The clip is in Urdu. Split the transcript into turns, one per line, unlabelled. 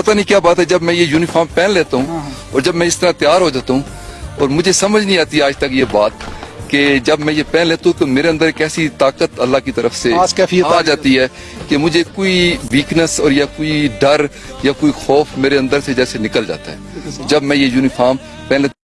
پتہ نہیں کیا بات ہے جب میں یہ یونیفارم پہن لیتا ہوں اور جب میں اس طرح تیار ہو جاتا ہوں اور مجھے سمجھ نہیں آتی آج تک یہ بات کہ جب میں یہ پہن لیتا ہوں تو میرے اندر ایک ایسی طاقت اللہ کی طرف سے آ جاتی ہے کہ مجھے کوئی ویکنس اور یا کوئی ڈر یا کوئی خوف میرے اندر سے جیسے نکل جاتا ہے۔ جب میں یہ یونیفارم پہن لیتا